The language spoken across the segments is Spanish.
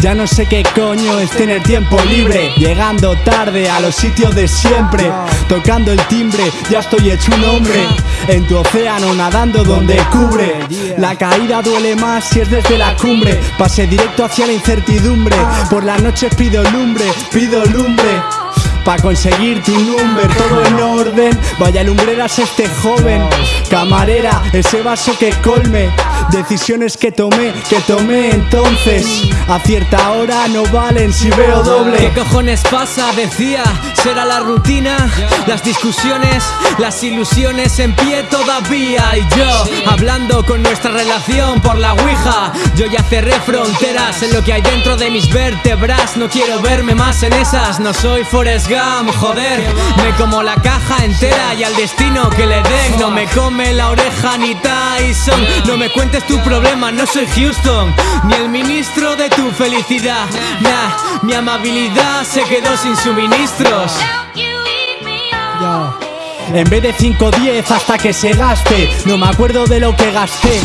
Ya no sé qué coño es tener tiempo libre. Llegando tarde a los sitios de siempre. Tocando el timbre, ya estoy hecho un hombre. En tu océano nadando donde cubre. La caída duele más si es desde la cumbre. Pase directo hacia la incertidumbre. Por las noches pido lumbre, pido lumbre. Pa' conseguir tu number, todo en orden. Vaya lumbreras este joven. Camarera, ese vaso que colme Decisiones que tomé, que tomé entonces A cierta hora no valen si veo ¿Qué doble cojones pasa? Decía, será la rutina, las discusiones, las ilusiones en pie todavía. Y yo, hablando con nuestra relación por la ouija, yo ya cerré fronteras en lo que hay dentro de mis vértebras. No quiero verme más en esas, no soy Forrest Gump, joder. Me como la caja entera y al destino que le den. No me come la oreja ni Tyson. No me cuentes tu problema, no soy Houston, ni el ministro de tu felicidad. Nah, mi amabilidad se quedó sin suministros. En vez de 5 10 hasta que se gaste No me acuerdo de lo que gasté.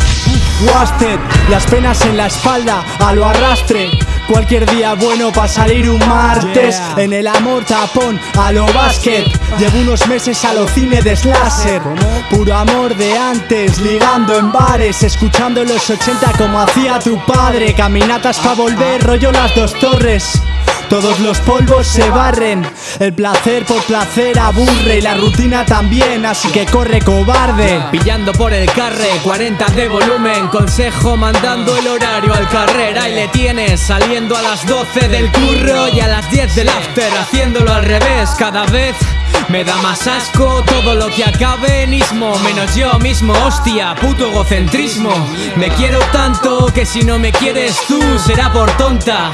Wasted, las penas en la espalda a lo arrastre. Cualquier día bueno para salir un martes. En el amor tapón a lo básquet. Llevo unos meses a lo cine de slasher. Puro amor de antes, ligando en bares. Escuchando los 80 como hacía tu padre. Caminatas pa' volver, rollo las dos torres. Todos los polvos se barren, el placer por placer aburre y la rutina también, así que corre cobarde. Pillando por el carre, 40 de volumen Consejo mandando el horario al carrera Y le tienes saliendo a las 12 del curro Y a las 10 del after haciéndolo al revés. Cada vez me da más asco todo lo que acabe en ismo Menos yo mismo, hostia, puto egocentrismo. Me quiero tanto que si no me quieres tú será por tonta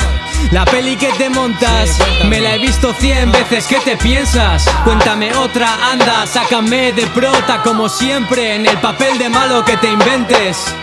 la peli que te montas, me la he visto cien veces, ¿qué te piensas? Cuéntame otra, anda, sácame de prota como siempre En el papel de malo que te inventes